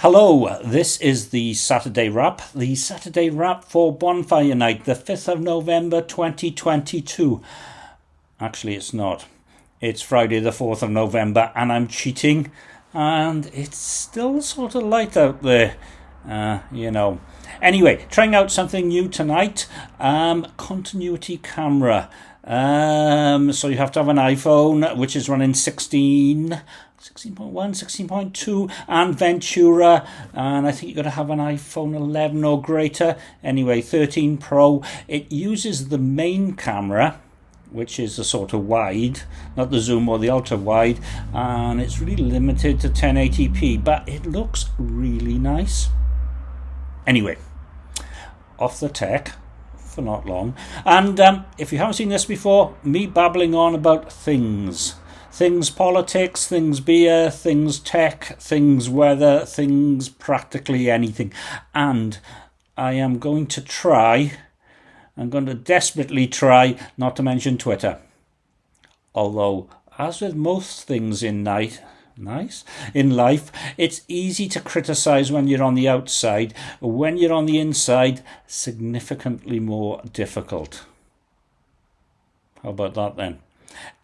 Hello, this is the Saturday Wrap, the Saturday Wrap for Bonfire Night, the 5th of November 2022. Actually, it's not. It's Friday, the 4th of November, and I'm cheating, and it's still sort of light out there, uh, you know. Anyway, trying out something new tonight um, continuity camera. Um, so you have to have an iPhone, which is running 16 16.1, 16.2, and Ventura, and I think you've got to have an iPhone 11 or greater. Anyway, 13 Pro. It uses the main camera, which is the sort of wide, not the zoom or the ultra wide, and it's really limited to 1080p, but it looks really nice. Anyway, off the tech for not long. And um, if you haven't seen this before, me babbling on about things things politics, things beer, things tech, things weather, things practically anything. And I am going to try, I'm going to desperately try not to mention Twitter. Although, as with most things in night, nice. In life it's easy to criticize when you're on the outside. When you're on the inside significantly more difficult. How about that then?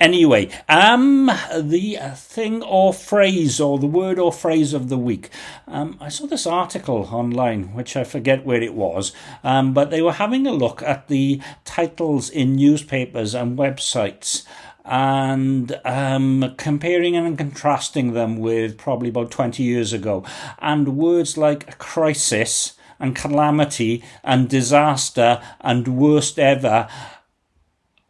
Anyway, um, the thing or phrase or the word or phrase of the week. Um, I saw this article online, which I forget where it was, um, but they were having a look at the titles in newspapers and websites and um, comparing and contrasting them with probably about 20 years ago. And words like crisis and calamity and disaster and worst ever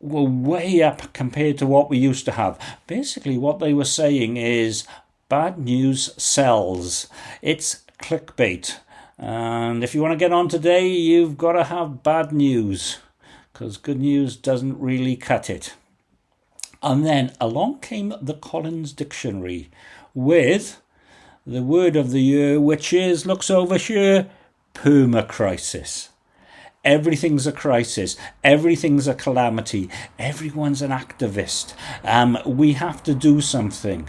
were way up compared to what we used to have. Basically, what they were saying is bad news sells. It's clickbait. And if you want to get on today, you've got to have bad news because good news doesn't really cut it. And then along came the Collins Dictionary with the word of the year, which is, looks over here, "perma crisis." Everything's a crisis. Everything's a calamity. Everyone's an activist. Um, we have to do something.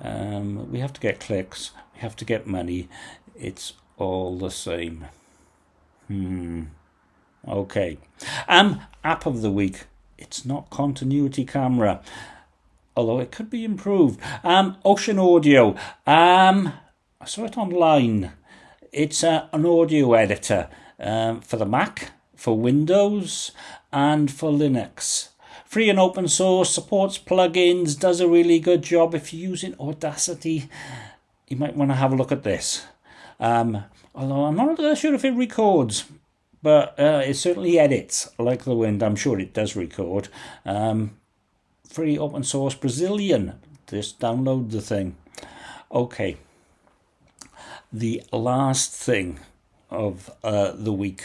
Um, we have to get clicks. We have to get money. It's all the same. Hmm. Okay. Um, app of the week. It's not continuity camera, although it could be improved. Um, ocenaudio. Um, I saw it online. It's uh, an audio editor um, for the Mac, for Windows, and for Linux. Free and open source, supports plugins, does a really good job. If you're using Audacity, you might want to have a look at this. Um, although I'm not sure if it records, but uh, it certainly edits like the wind. I'm sure it does record. Um, free open source Brazilian. Just download the thing. Okay. The last thing of uh, the week,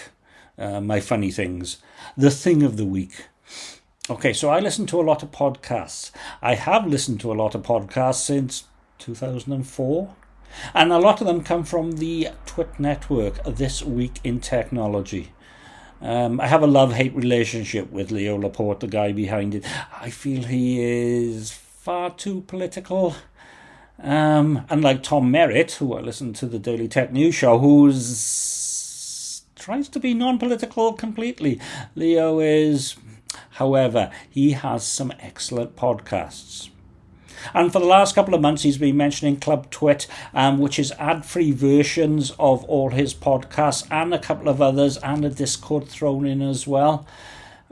uh, my funny things, the thing of the week. Okay, so I listen to a lot of podcasts. I have listened to a lot of podcasts since 2004, and a lot of them come from the TWiT network, This Week in Technology. Um, I have a love hate relationship with Leo Laporte, the guy behind it. I feel he is far too political. Um, unlike Tom Merritt, who I listen to the Daily Tech News Show, who's tries to be non-political completely. Leo is, however, he has some excellent podcasts. And for the last couple of months, he's been mentioning Club TWiT, um, which is ad free versions of all his podcasts and a couple of others, and a Discord thrown in as well.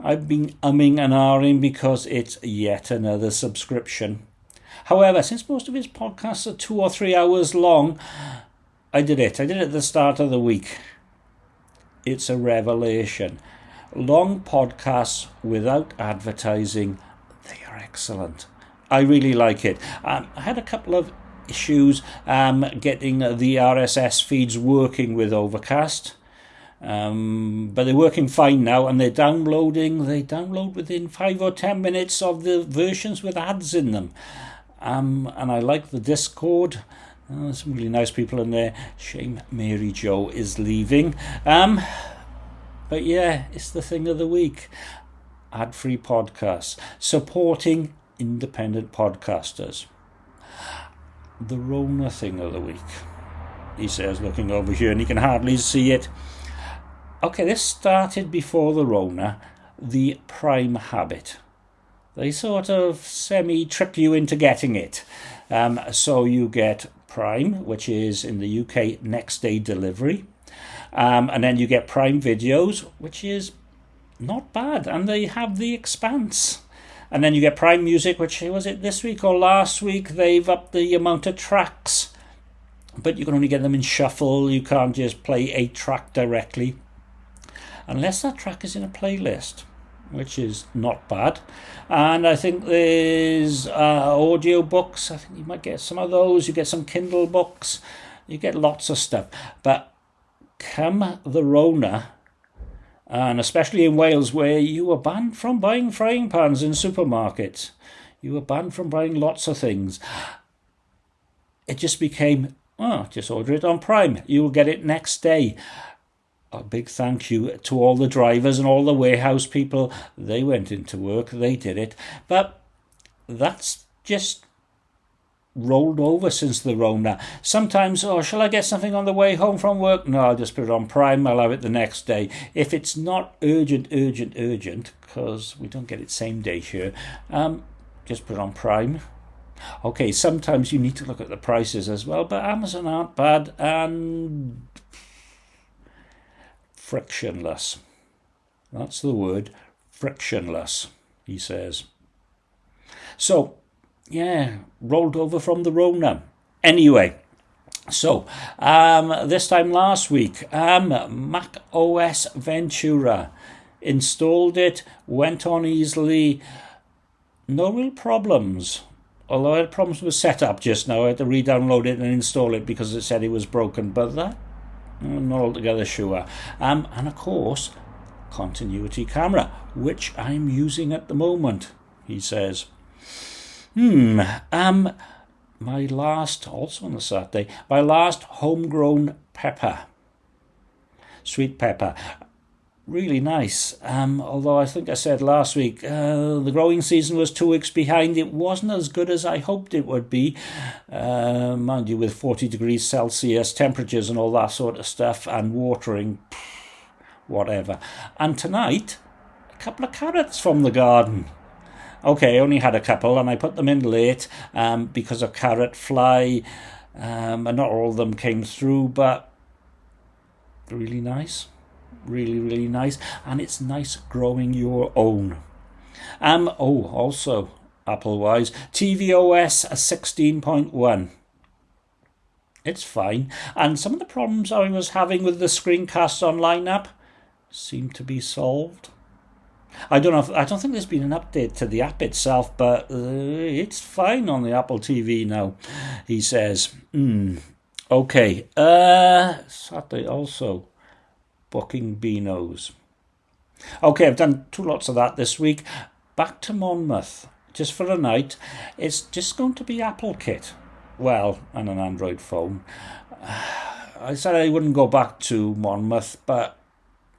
I've been umming and ahhing because it's yet another subscription. However, since most of his podcasts are two or three hours long, I did it. I did it at the start of the week it's a revelation. Long podcasts without advertising, they are excellent. I really like it. Um, I had a couple of issues um, getting the RSS feeds working with Overcast. Um, but they're working fine now and they're downloading. They download within five or ten minutes of the versions with ads in them. Um, and I like the Discord. Oh, some really nice people in there. Shame Mary Jo is leaving. Um, but yeah, it's the thing of the week. Ad free podcasts. Supporting independent podcasters. The Rona thing of the week. he says, looking over here, and he can hardly see it. Okay, this started before the Rona, the prime habit. They sort of semi trick you into getting it. Um, so you get Prime, which is in the UK next day delivery. Um, and then you get Prime Videos, which is not bad. And they have The Expanse. And then you get Prime Music, which was it this week or last week? They've upped the amount of tracks. But you can only get them in shuffle. You can't just play a track directly. Unless that track is in a playlist which is not bad. And I think there's uh, audio books. I think you might get some of those. You get some Kindle books. You get lots of stuff. But come the Rona, and especially in Wales, where you were banned from buying frying pans in supermarkets, you were banned from buying lots of things. It just became, oh, just order it on Prime. You will get it next day a big thank you to all the drivers and all the warehouse people. They went into work, they did it. But that's just rolled over since the Rona. Sometimes, oh, shall I get something on the way home from work? No, I'll just put it on Prime, I'll have it the next day. If it's not urgent, urgent, urgent, because we don't get it same day here, um, just put on Prime. Okay, sometimes you need to look at the prices as well, but Amazon aren't bad, and frictionless. That's the word, frictionless, he says. So, yeah, rolled over from the Rona. Anyway, so um, this time last week, um, Mac OS Ventura installed it, went on easily, no real problems. Although I had problems with setup just now, I had to re-download it and install it because it said it was broken. But that I'm not altogether sure. Um, and of course, continuity camera, which I'm using at the moment, he says. Hmm, um, my last, also on the Saturday, my last homegrown pepper, sweet pepper really nice. Um, although I think I said last week uh, the growing season was two weeks behind. It wasn't as good as I hoped it would be. Uh, mind you, with 40 degrees Celsius temperatures and all that sort of stuff, and watering, whatever. And tonight, a couple of carrots from the garden. Okay, I only had a couple, and I put them in late um, because of carrot fly. Um, and not all of them came through, but really nice really, really nice. And it's nice growing your own. Um, oh, also, Apple-wise, tvOS 16.1. It's fine. And some of the problems I was having with the Screencast Online app seem to be solved. I don't know. If, I don't think there's been an update to the app itself, but uh, it's fine on the Apple TV now. He says. Mm, okay. Uh, Saturday also booking Beanos. Okay, I've done two lots of that this week. Back to Monmouth, just for a night. It's just going to be Apple Kit. Well, and an Android phone. I said I wouldn't go back to Monmouth, but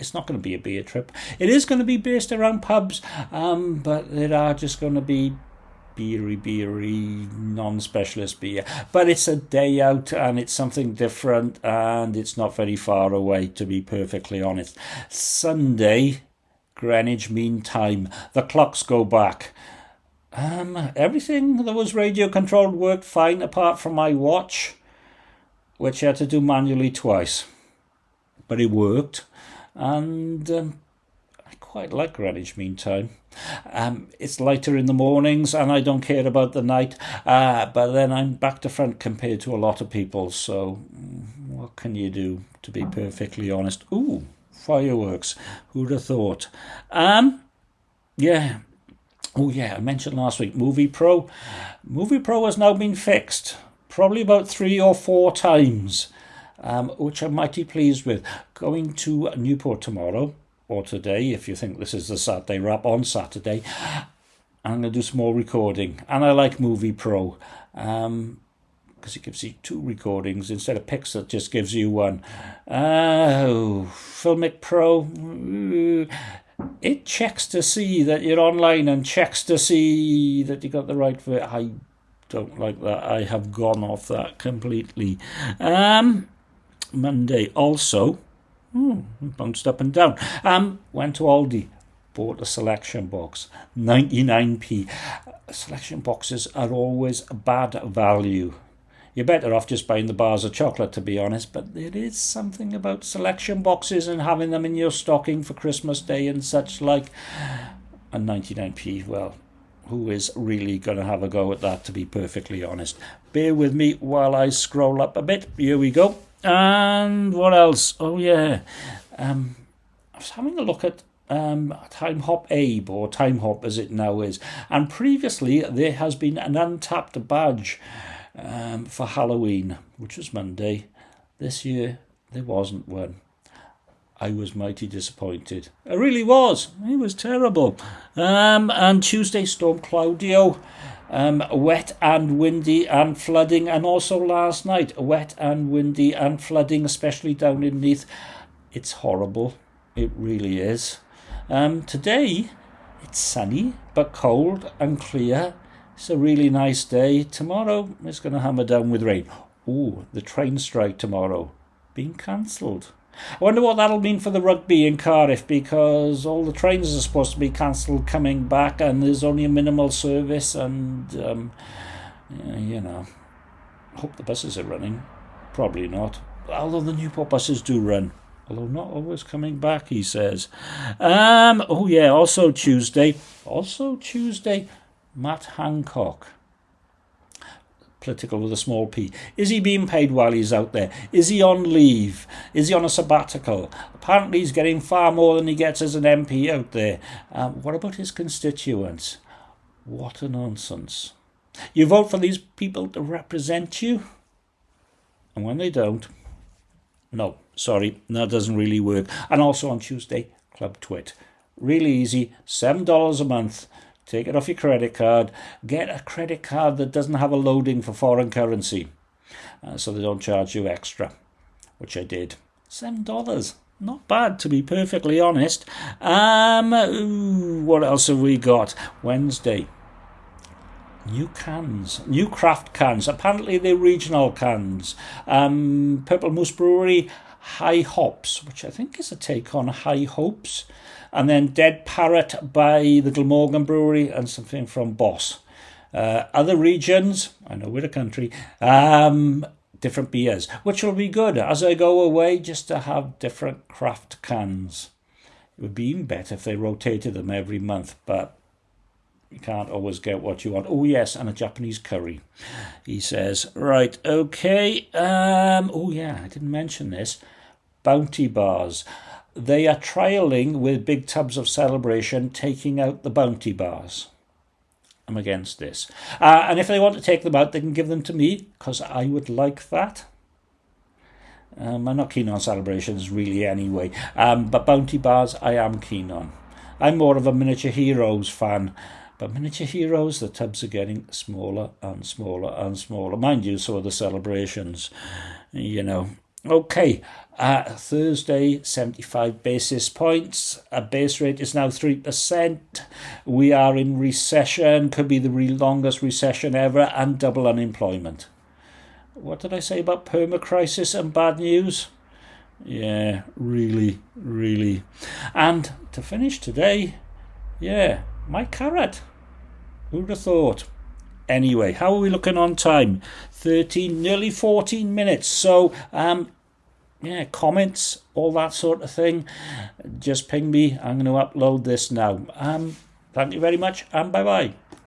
it's not going to be a beer trip. It is going to be based around pubs, um, but there are just going to be beery, beery, non-specialist beer. But it's a day out and it's something different and it's not very far away, to be perfectly honest. Sunday, Greenwich Mean Time. The clocks go back. Um, everything that was radio controlled worked fine apart from my watch, which I had to do manually twice. But it worked. And um, quite like Greenwich Mean Time. Um, it's lighter in the mornings, and I don't care about the night. Uh, but then I'm back to front compared to a lot of people. So, mm, what can you do? To be perfectly honest, ooh, fireworks. Who'd have thought? Um, yeah. Oh yeah, I mentioned last week Movie Pro. Movie Pro has now been fixed, probably about three or four times. Um, which I'm mighty pleased with. Going to Newport tomorrow, or today, if you think this is the Saturday wrap on Saturday, I'm going to do some more recording. And I like Movie Pro um, because it gives you two recordings instead of Pixar just gives you one. Oh, Filmic Pro, it checks to see that you're online and checks to see that you got the right. I don't like that. I have gone off that completely. Um, Monday. Also, hmm, bounced up and down. Um, went to Aldi, bought a selection box, 99p. Selection boxes are always bad value. You're better off just buying the bars of chocolate, to be honest, but there is something about selection boxes and having them in your stocking for Christmas Day and such like. And 99p, well, who is really going to have a go at that, to be perfectly honest. Bear with me while I scroll up a bit. Here we go. And what else? Oh, yeah. Um, I was having a look at um, Timehop Abe, or Time Hop as it now is. And previously, there has been an Untappd badge um, for Halloween, which was Monday. This year, there wasn't one. I was mighty disappointed. I really was. It was terrible. Um, and Tuesday, Storm Claudio. Um, wet and windy and flooding, and also last night, wet and windy and flooding, especially down in Neath. It's horrible. It really is. Um, today, it's sunny but cold and clear it's a really nice day. Tomorrow it's going to hammer down with rain. Oh, the train strike tomorrow being cancelled. I wonder what that'll mean for the rugby in Cardiff because all the trains are supposed to be cancelled coming back and there's only a minimal service and, um, you know, hope the buses are running. Probably not. Although the Newport buses do run. Although not always coming back, he says. Um, oh, yeah, also Tuesday. Also Tuesday. Matt Hancock. Political with a small p. Is he being paid while he's out there? Is he on leave? Is he on a sabbatical? Apparently, he's getting far more than he gets as an MP out there. Um, what about his constituents? What a nonsense. You vote for these people to represent you, and when they don't, no, sorry, that doesn't really work. And also on Tuesday, Club TWiT. Really easy, $7 a month Take it off your credit card. Get a credit card that doesn't have a loading for foreign currency uh, so they don't charge you extra, which I did. $7. Not bad, to be perfectly honest. Um, ooh, what else have we got? Wednesday. New cans, new craft cans. Apparently, they're regional cans. Um, Purple Moose Brewery High Hops, which I think is a take on High Hopes and then Dead Parrot by the Glamorgan Brewery and something from Boss. Uh, other regions, I know we're a country, um, different beers, which will be good as I go away just to have different craft cans. It would be even better if they rotated them every month, but you can't always get what you want. Oh, yes, and a Japanese curry, he says. Right, okay. Um, oh, yeah, I didn't mention this. Bounty bars they are trialing with big tubs of celebration, taking out the bounty bars. I'm against this. Uh, and if they want to take them out, they can give them to me because I would like that. Um, I'm not keen on celebrations really anyway, um, but bounty bars I am keen on. I'm more of a miniature heroes fan, but miniature heroes, the tubs are getting smaller and smaller and smaller. Mind you, so are the celebrations, you know. Okay, uh, Thursday, 75 basis points. A base rate is now 3%. We are in recession, could be the longest recession ever, and double unemployment. What did I say about perma crisis and bad news? Yeah, really, really. And to finish today, yeah, my carrot. Who'd have thought? Anyway, how are we looking on time? 13, nearly 14 minutes. So, um, yeah, comments, all that sort of thing, just ping me. I'm going to upload this now. Um, thank you very much, and bye bye.